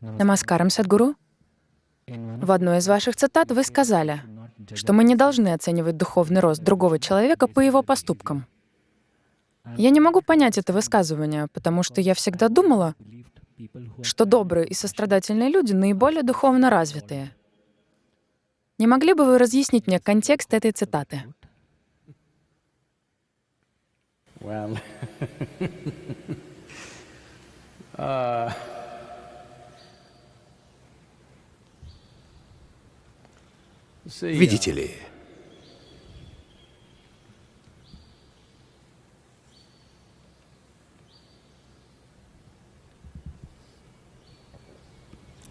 Намаскарам, Садгуру. В одной из ваших цитат вы сказали, что мы не должны оценивать духовный рост другого человека по его поступкам. Я не могу понять это высказывание, потому что я всегда думала, что добрые и сострадательные люди наиболее духовно развитые. Не могли бы вы разъяснить мне контекст этой цитаты? Well, uh, Видите ли,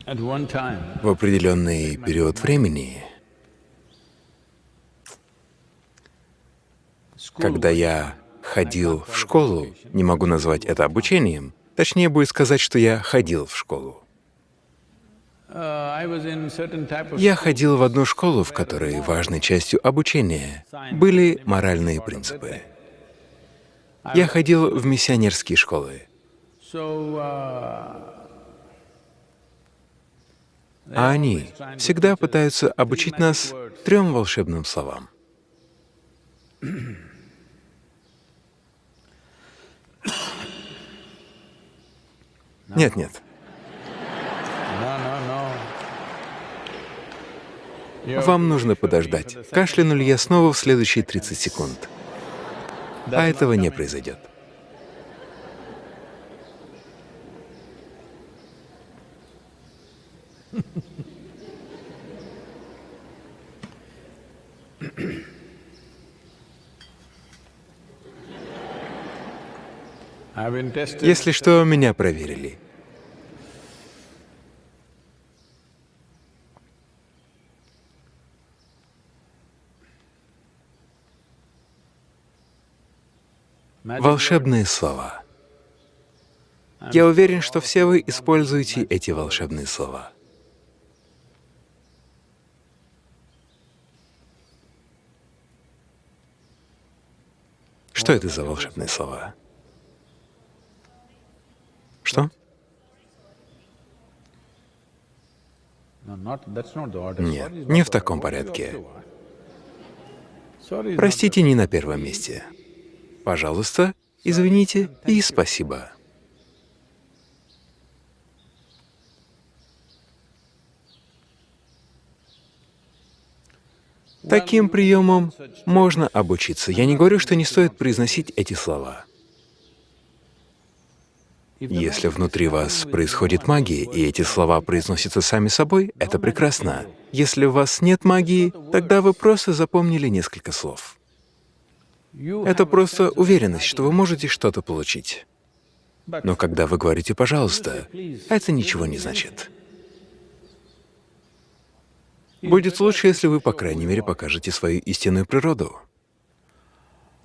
в определенный период времени, когда я ходил в школу, не могу назвать это обучением, точнее будет сказать, что я ходил в школу. Я ходил в одну школу, в которой важной частью обучения были моральные принципы. Я ходил в миссионерские школы, uh, а они всегда пытаются обучить нас трем волшебным словам. Нет, Вам нужно подождать. Кашляну ли я снова в следующие 30 секунд? А этого не произойдет. Если что, меня проверили. Волшебные слова. Я уверен, что все вы используете эти волшебные слова. Что это за волшебные слова? Что? Нет, не в таком порядке. Простите, не на первом месте. Пожалуйста, извините и спасибо. Таким приемом можно обучиться. Я не говорю, что не стоит произносить эти слова. Если внутри вас происходит магия, и эти слова произносятся сами собой, это прекрасно. Если у вас нет магии, тогда вы просто запомнили несколько слов. Это просто уверенность, что вы можете что-то получить. Но когда вы говорите «пожалуйста», это ничего не значит. Будет лучше, если вы, по крайней мере, покажете свою истинную природу.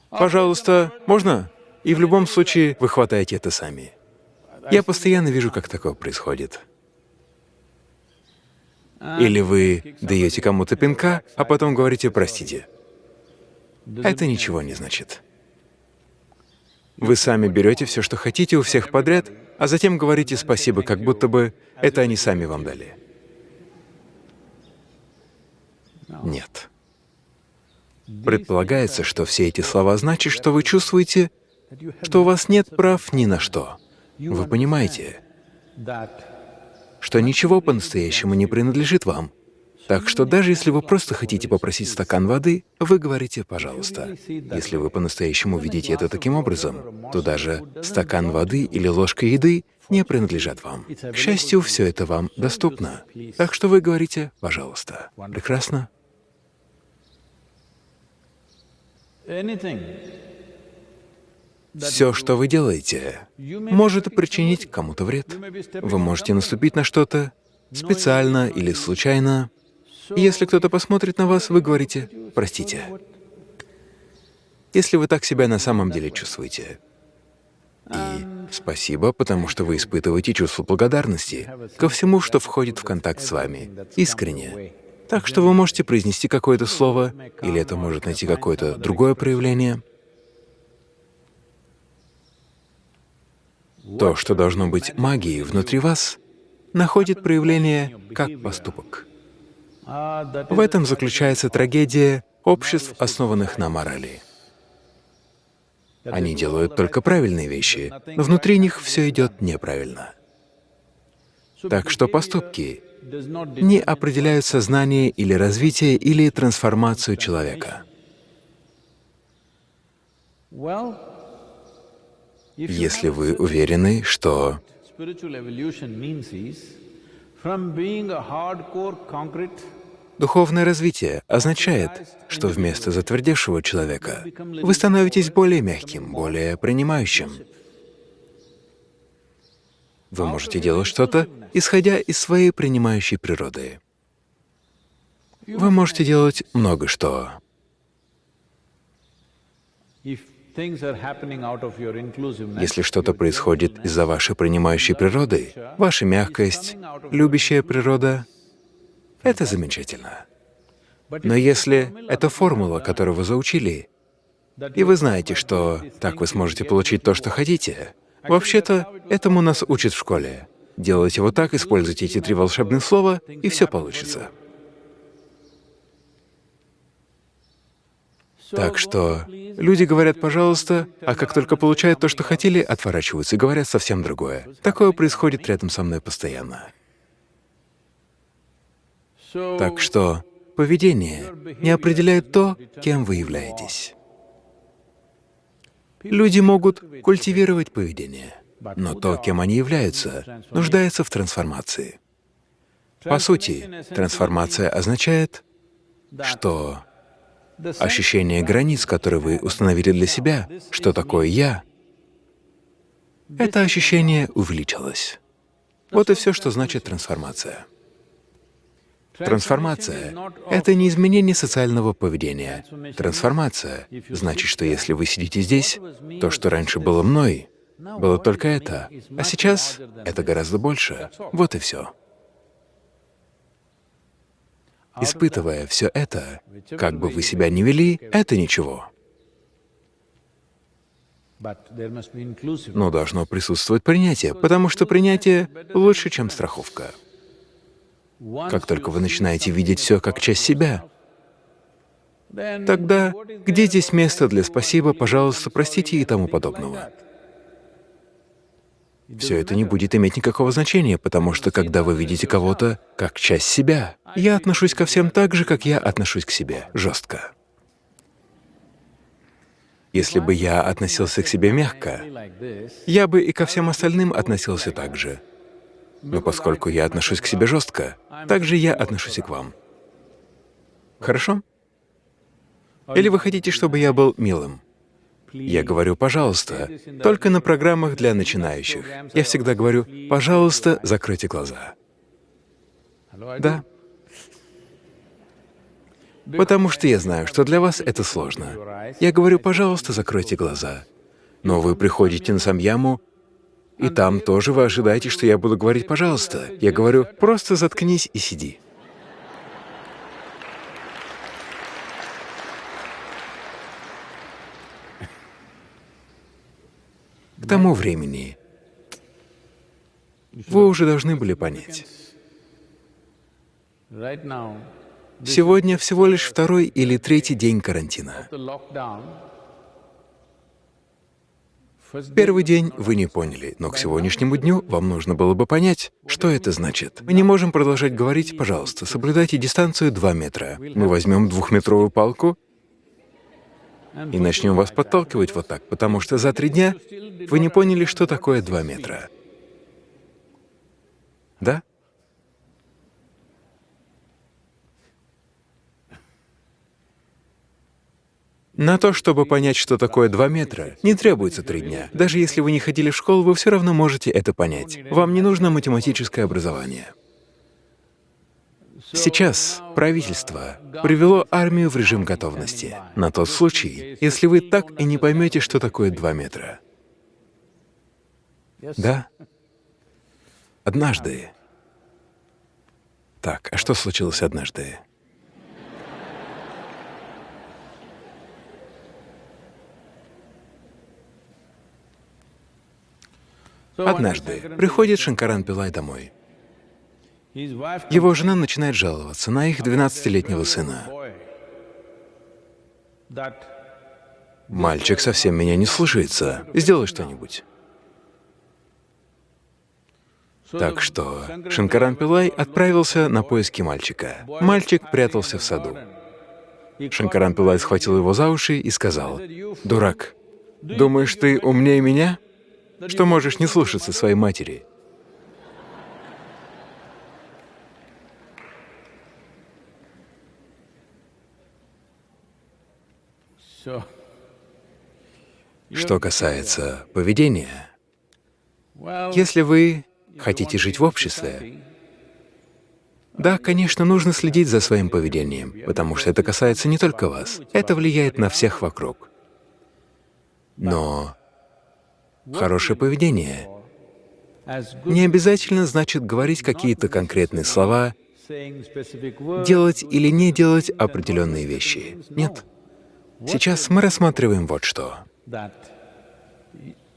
Пожалуйста, можно? И в любом случае вы хватаете это сами. Я постоянно вижу, как такое происходит. Или вы даете кому-то пинка, а потом говорите «простите». Это ничего не значит. Вы сами берете все, что хотите у всех подряд, а затем говорите спасибо, как будто бы это они сами вам дали. Нет. Предполагается, что все эти слова значат, что вы чувствуете, что у вас нет прав ни на что. Вы понимаете, что ничего по-настоящему не принадлежит вам. Так что даже если вы просто хотите попросить стакан воды, вы говорите «пожалуйста». Если вы по-настоящему видите это таким образом, то даже стакан воды или ложка еды не принадлежат вам. К счастью, все это вам доступно. Так что вы говорите «пожалуйста». Прекрасно? Все, что вы делаете, может причинить кому-то вред. Вы можете наступить на что-то специально или случайно. И если кто-то посмотрит на вас, вы говорите «простите». Если вы так себя на самом деле чувствуете. И спасибо, потому что вы испытываете чувство благодарности ко всему, что входит в контакт с вами, искренне. Так что вы можете произнести какое-то слово, или это может найти какое-то другое проявление. То, что должно быть магией внутри вас, находит проявление как поступок. В этом заключается трагедия обществ, основанных на морали. Они делают только правильные вещи, но внутри них все идет неправильно. Так что поступки не определяют сознание или развитие или трансформацию человека. Если вы уверены, что духовное развитие означает, что вместо затвердевшего человека вы становитесь более мягким, более принимающим. Вы можете делать что-то, исходя из своей принимающей природы. Вы можете делать много что. Если что-то происходит из-за вашей принимающей природы, ваша мягкость, любящая природа — это замечательно. Но если это формула, которую вы заучили, и вы знаете, что так вы сможете получить то, что хотите, вообще-то этому нас учат в школе. Делайте вот так, используйте эти три волшебных слова, и все получится. Так что люди говорят «пожалуйста», а как только получают то, что хотели, отворачиваются и говорят совсем другое. Такое происходит рядом со мной постоянно. Так что поведение не определяет то, кем вы являетесь. Люди могут культивировать поведение, но то, кем они являются, нуждается в трансформации. По сути, трансформация означает, что ощущение границ, которые вы установили для себя, что такое «я», это ощущение увеличилось. Вот и все, что значит трансформация. Трансформация — это не изменение социального поведения. Трансформация значит, что если вы сидите здесь, то, что раньше было мной, было только это, а сейчас это гораздо больше. Вот и все. Испытывая все это, как бы вы себя ни вели, это ничего. Но должно присутствовать принятие, потому что принятие лучше, чем страховка. Как только вы начинаете видеть все как часть себя, тогда где здесь место для «спасибо», «пожалуйста», «простите» и тому подобного? Все это не будет иметь никакого значения, потому что когда вы видите кого-то как часть себя, я отношусь ко всем так же, как я отношусь к себе, жестко. Если бы я относился к себе мягко, я бы и ко всем остальным относился так же. Но поскольку я отношусь к себе жестко, так же я отношусь и к вам. Хорошо? Или вы хотите, чтобы я был милым? Я говорю «пожалуйста», только на программах для начинающих. Я всегда говорю «пожалуйста, закройте глаза». Да. Потому что я знаю, что для вас это сложно. Я говорю «пожалуйста, закройте глаза». Но вы приходите на самьяму, и там тоже вы ожидаете, что я буду говорить «пожалуйста». Я говорю «просто заткнись и сиди». К тому времени вы уже должны были понять. Сегодня всего лишь второй или третий день карантина. Первый день вы не поняли, но к сегодняшнему дню вам нужно было бы понять, что это значит. Мы не можем продолжать говорить, пожалуйста, соблюдайте дистанцию 2 метра. Мы возьмем двухметровую палку и начнем вас подталкивать вот так, потому что за три дня вы не поняли, что такое 2 метра. Да? На то, чтобы понять, что такое 2 метра, не требуется три дня. Даже если вы не ходили в школу, вы все равно можете это понять. Вам не нужно математическое образование. Сейчас правительство привело армию в режим готовности на тот случай, если вы так и не поймете, что такое 2 метра. Да? Однажды. Так, а что случилось однажды? Однажды приходит Шанкаран Пилай домой. Его жена начинает жаловаться на их 12-летнего сына. «Мальчик совсем меня не слушается. Сделай что-нибудь». Так что Шанкаран Пилай отправился на поиски мальчика. Мальчик прятался в саду. Шанкаран Пилай схватил его за уши и сказал, «Дурак, думаешь, ты умнее меня? Что можешь не слушаться своей матери?» Что касается поведения, если вы хотите жить в обществе, да, конечно, нужно следить за своим поведением, потому что это касается не только вас, это влияет на всех вокруг. Но хорошее поведение не обязательно значит говорить какие-то конкретные слова, делать или не делать определенные вещи. Нет. Сейчас мы рассматриваем вот что.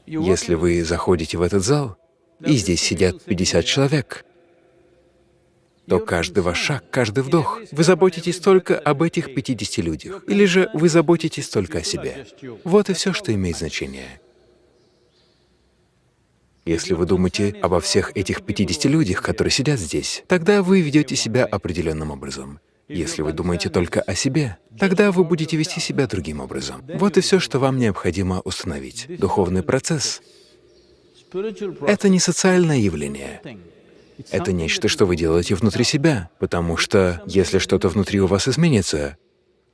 Если вы заходите в этот зал, и здесь сидят 50 человек, то каждый ваш шаг, каждый вдох, вы заботитесь только об этих 50 людях, или же вы заботитесь только о себе. Вот и все, что имеет значение. Если вы думаете обо всех этих 50 людях, которые сидят здесь, тогда вы ведете себя определенным образом. Если вы думаете только о себе, тогда вы будете вести себя другим образом. Вот и все, что вам необходимо установить. Духовный процесс это не социальное явление. Это нечто, что вы делаете внутри себя, потому что если что-то внутри у вас изменится,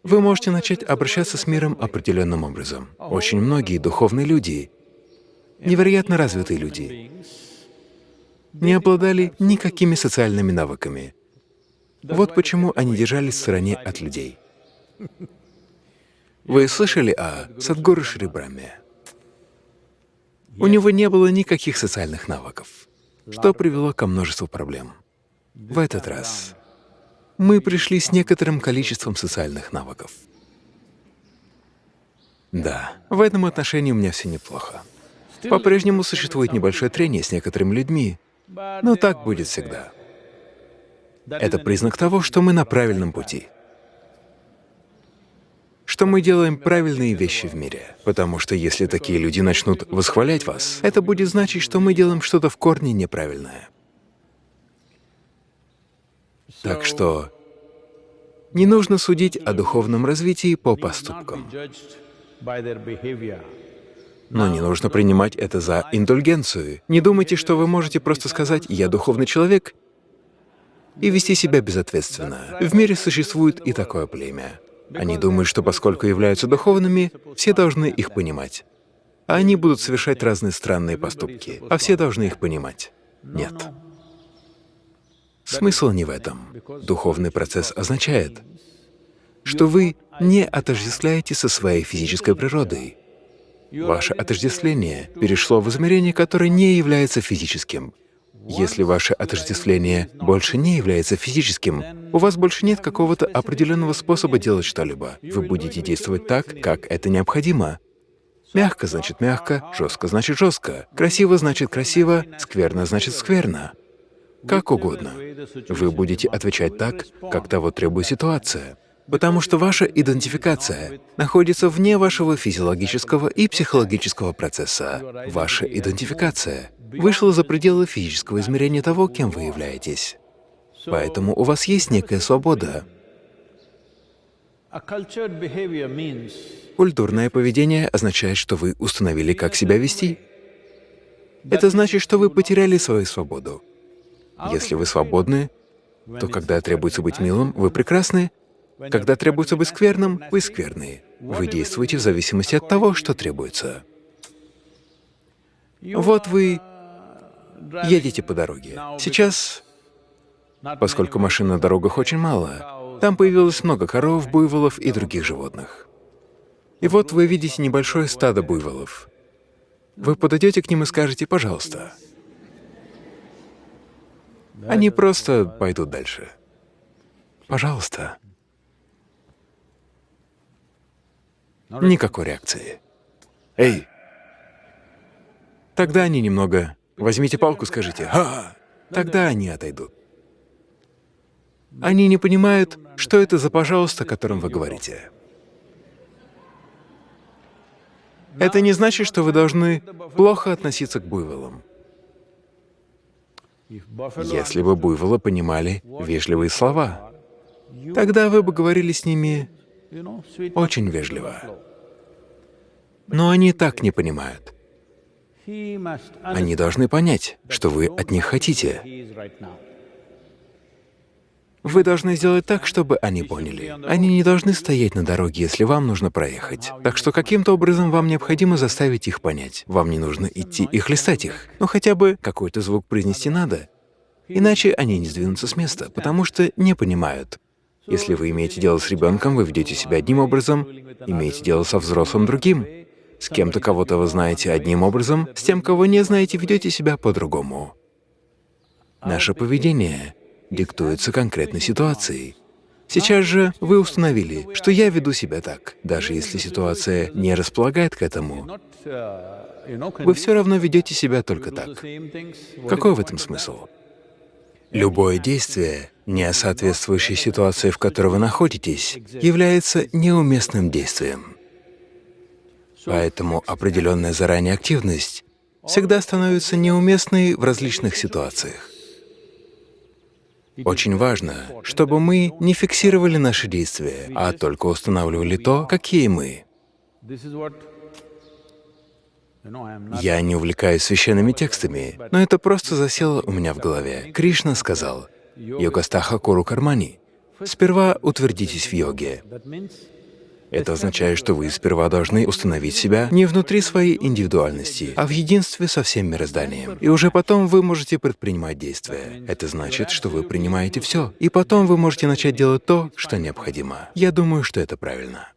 вы можете начать обращаться с миром определенным образом. Очень многие духовные люди, невероятно развитые люди, не обладали никакими социальными навыками. Вот почему они держались в стороне от людей. Вы слышали о Садгуру Шри Брахме? У него не было никаких социальных навыков, что привело ко множеству проблем. В этот раз мы пришли с некоторым количеством социальных навыков. Да, в этом отношении у меня все неплохо. По-прежнему существует небольшое трение с некоторыми людьми, но так будет всегда. Это признак того, что мы на правильном пути, что мы делаем правильные вещи в мире. Потому что если такие люди начнут восхвалять вас, это будет значить, что мы делаем что-то в корне неправильное. Так что не нужно судить о духовном развитии по поступкам, но не нужно принимать это за индульгенцию. Не думайте, что вы можете просто сказать «я духовный человек» и вести себя безответственно. В мире существует и такое племя. Они думают, что поскольку являются духовными, все должны их понимать. А они будут совершать разные странные поступки, а все должны их понимать. Нет. Смысл не в этом. Духовный процесс означает, что вы не отождествляете со своей физической природой. Ваше отождествление перешло в измерение, которое не является физическим. Если ваше отождествление больше не является физическим, у вас больше нет какого-то определенного способа делать что-либо. Вы будете действовать так, как это необходимо. Мягко значит мягко, жестко значит жестко, красиво значит красиво, скверно значит скверно. Как угодно. Вы будете отвечать так, как того требует ситуация. Потому что ваша идентификация находится вне вашего физиологического и психологического процесса. Ваша идентификация вышла за пределы физического измерения того, кем вы являетесь. Поэтому у вас есть некая свобода. Культурное поведение означает, что вы установили, как себя вести. Это значит, что вы потеряли свою свободу. Если вы свободны, то когда требуется быть милым, вы прекрасны, когда требуется быть скверным, вы скверные. Вы действуете в зависимости от того, что требуется. Вот вы едете по дороге. Сейчас, поскольку машин на дорогах очень мало, там появилось много коров, буйволов и других животных. И вот вы видите небольшое стадо буйволов. Вы подойдете к ним и скажете «пожалуйста». Они просто пойдут дальше. Пожалуйста. Никакой реакции. Эй! Тогда они немного... Возьмите палку, скажите «ха!» Тогда они отойдут. Они не понимают, что это за «пожалуйста», о котором вы говорите. Это не значит, что вы должны плохо относиться к буйволам. Если бы буйволы понимали вежливые слова, тогда вы бы говорили с ними очень вежливо. Но они так не понимают. Они должны понять, что вы от них хотите. Вы должны сделать так, чтобы они поняли. Они не должны стоять на дороге, если вам нужно проехать. Так что каким-то образом вам необходимо заставить их понять. Вам не нужно идти и хлестать их. Но хотя бы какой-то звук произнести надо. Иначе они не сдвинутся с места, потому что не понимают. Если вы имеете дело с ребенком, вы ведете себя одним образом, имеете дело со взрослым другим. С кем-то, кого-то вы знаете одним образом, с тем, кого не знаете, ведете себя по-другому. Наше поведение диктуется конкретной ситуацией. Сейчас же вы установили, что я веду себя так. Даже если ситуация не располагает к этому, вы все равно ведете себя только так. Какой в этом смысл? Любое действие, не соответствующее ситуации, в которой вы находитесь, является неуместным действием. Поэтому определенная заранее активность всегда становится неуместной в различных ситуациях. Очень важно, чтобы мы не фиксировали наши действия, а только устанавливали то, какие мы. Я не увлекаюсь священными текстами, но это просто засело у меня в голове. Кришна сказал, «Йогастаха куру кармани» — «Сперва утвердитесь в йоге». Это означает, что вы сперва должны установить себя не внутри своей индивидуальности, а в единстве со всем мирозданием. И уже потом вы можете предпринимать действия. Это значит, что вы принимаете все, и потом вы можете начать делать то, что необходимо. Я думаю, что это правильно.